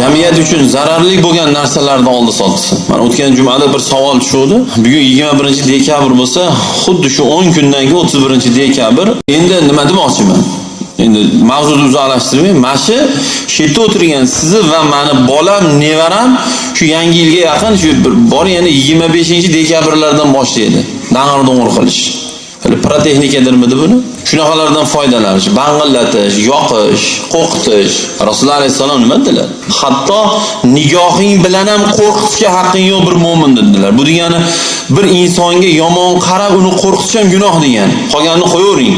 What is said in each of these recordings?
jamiyat uchun zararli bo'lgan narsalarni oldi soldisi mana o'tgan jumada bir savol tushuvdi. Bugun yigirma birinchi dekabr bo'lsa xuddi shu o'n kundan keyin o'ttiz birinchi dekabr. Endi nima demoqchiman? Endi mavzuni uzoqlashtirmay mana shu shu yerda o'tirgan sizni va mani bolam nevaram shu yangi yilga yaqin shu bir bor yana yigirma beshinchi dekabrlardan boshlaydi. Dang'ir do'ng'ir qilish. Hali pirotexnikadirmidi buni. Shunaqalardan foydalanish bang'illatish yoqish qo'rqitish. Rasululloh alayhissalom nima dedilar? Hatto nigohing bilan ham qo'rqitishga haqqing yo'q bir mo'min dedilar. Bu degani bir insonga yomon qarab uni qo'rqitish ham gunoh degani. Qolganini qo'yavering.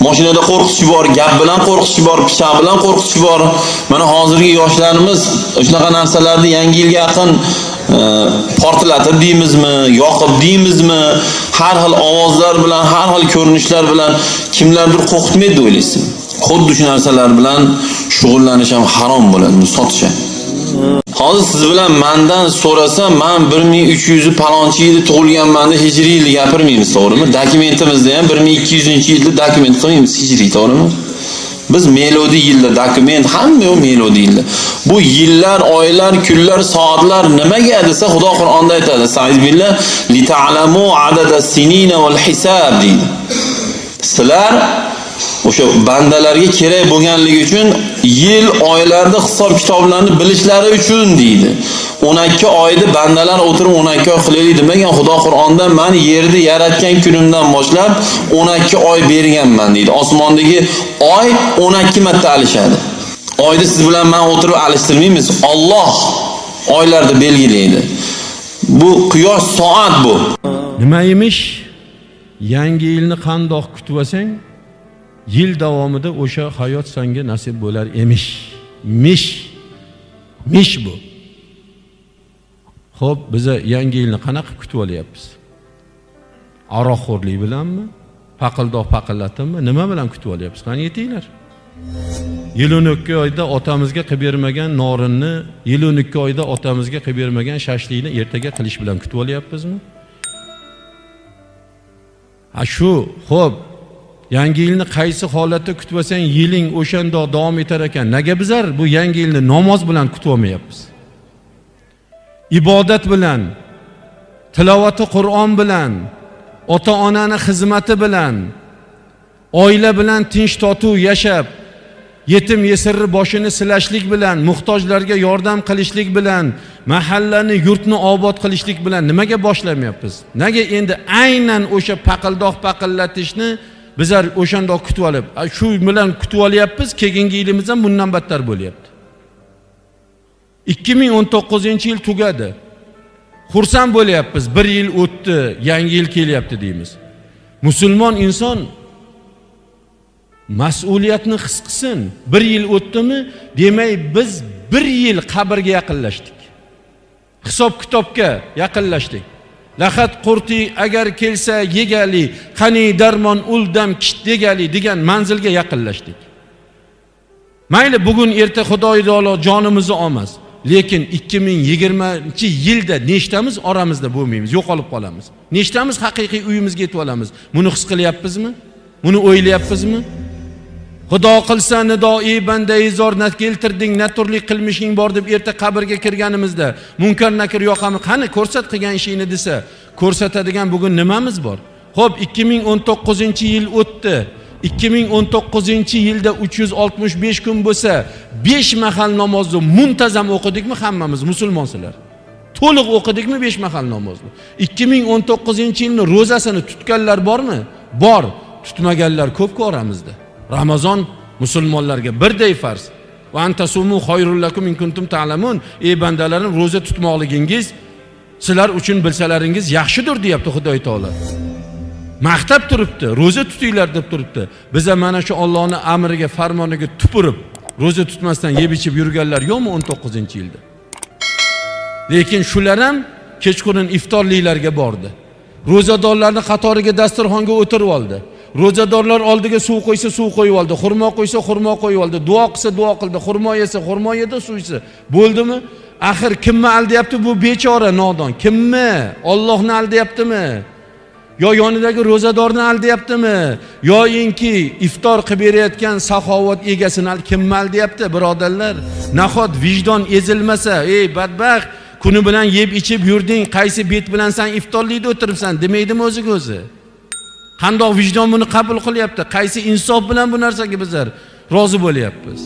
Mashinada qo'rqitish bor, gap bilan qo'rqitish bor, pichoq bilan qo'rqitish bor. Mana hozirgi yoshlarimiz shunaqa narsalarni yangi yilga yaqin e, portlatib deymizmi, yoqib deymizmi, har xil ovozlar bilan, har xil ko'rinishlar bilan kimlardir qo'rqitmaydi o'ylaysizmi? Xuddi shu narsalar bilan shug'ullanish ham harom bo'ladi, sotish ham. Hozir siz bilan mendan so'rasa, men 1300 palonchi yilda tug'ilganman deb hijriy yilni gapirmaymiz, to'g'rimi? Dokumentimizda ham 1200-yilda dokument qo'yamiz hijriy, to'g'rimi? Biz melodi yilda dokument hamma yo melodi yilda. Bu yillar, oylar, kunlar, soatlar nimaga desa Xudo Qur'onda aytadi. Sa'izbillah li ta'lamu adada sinina wal hisab deydi. Sizlar o'sha bandalarga kerak bo'lganligi uchun yil oylarda hisob kitoblarni bilishlari uchun deydi. 12 oyda bandalar o'tirib 12 oy qilaylik demagan xudo qur'onda man yerni yaratgan kunimdan boshlab 12 oy berganman deydi. Osmondagi oy 12 marta alishadi. Oyni siz bilan man o'tirib alishtirmaymiz. Alloh oylarni belgilaydi. Bu quyosh soat bu. Nima emish yangi yilni qandoq kutib olsang? Yil davomida o'sha hayot senga nasib bo'lar emish. Mish. Mish bu. Ho'p biza yangi yilni qanaqa kutib olyapmiz? Aroqxo'rlik bilanmi? Paqildoq paqillatibmi nima bilan kutib olyapmiz? Qani aytinglar yil o'n ikki oyda otamizga qilib bermagan norinni yil o'n ikki oyda otamizga qilib bermagan shashlikni ertaga qilish bilan kutib olyapmizmi? Ha shu ho'p yangi yilni qaysi holatda kutib olsang yiling o'shandoq davom etar ekan. Nega bizlar bu yangi yilni namoz bilan kutib olmayapmiz ibodat bilan tilovati qur'on bilan ota onani xizmati bilan oila bilan tinch totuv yashab yetim yesirni boshini silashlik bilan muhtojlarga yordam qilishlik bilan mahallani yurtni obod qilishlik bilan nimaga boshlamayapmiz? Nega endi aynan o'sha paqildoq paqillatishni bizlar o'shandoq kutib olib shu bilan kutib olyapmiz keyingi yilimiz ham bundan battar bo'lyapti. Ikki ming o'n to'qqizinchi yil tugadi. Xursand bo'lyapmiz bir yil o'tdi yangi yil kelyapti deymiz. Musulmon inson mas'uliyatni his qilsin. Bir yil o'tdimi demak biz bir yil qabrga yaqinlashdik. Hisob kitobga yaqinlashdik. Lahat qurti agar kelsa yegali qani darmon uldam kit degali degan manzilga yaqinlashdik. Mayli bugun erta xudoyi taolo jonimizni olmas lekin 2020 yilda nechtamiz oramizda bo'lmaymiz yo'qolib qolamiz. Nechtamiz haqiqiy uyimizga yetib olamiz. Buni his qilyapmizmi? Buni o'ylayapmizmi? Xudo qilsa nidoi bandai zor na keltirding na turli qilmishing bor deb erta qabrga kirganimizda. Munkar nakir yoqami qani ko'rsat qilgan ishingni desa ko'rsatadigan bugun nimamiz bor? Ho'p 2019 yil o'tdi. 2019 yilda 365 kun bo'lsa besh mahal namozni muntazam o'qidikmi hammamiz musulmonsizlar to'liq o'qidikmi besh mahal namozni? 2019 yilni ro'zasini tutganlar bormi? Bor tutmaganlar ko'pku oramizda. Ramazon musulmonlarga birday farz. Va antasumu xoyrul lakum in kuntum ta'lamun. Ey bandalarim ro'za tutmoqligingiz sizlar uchun bilsalaringiz yaxshidir deyapti xudo taolo. Maqtab turibdi ro'za tutinglar deb turibdi. Biza mana shu ollohni amriga farmoniga tupurib ro'za tutmasdan yeb ichib yurganlar yo'qmi o'n to'qqizinchi yilda? Lekin shular ham kechqurun iftorliklarga bordi. Ro'zadorlarni qatoriga dasturxonga o'tirib oldi. Ro'zadorlar oldiga suv qo'ysa suv qo'yib oldi. Xurmo qo'ysa xurmo qo'yib oldi. Duo qilsa duo qildi. Xurmo yesa xurmo yedi suv ichsa. Bo'ldimi? Axir kimni aldayapti bu bechora nodon? Kimni? Ollohni aldayaptimi yo yonidagi ro'zadorni aldayaptimi yoyinki iftor qilib berayotgan saxovat egasini al- aldayapti birodarlar? Nahot vijdon ezilmasa ey badbaxt kuni bilan yeb ichib yurding qaysi bet bilan san iftorlikda o'tiribsan? Demaydimi o'ziga o'zi? Qandoq vijdon buni qabul qilyapti. Qaysi insof bilan bu narsaga bizlar rozi bo'lyapmiz?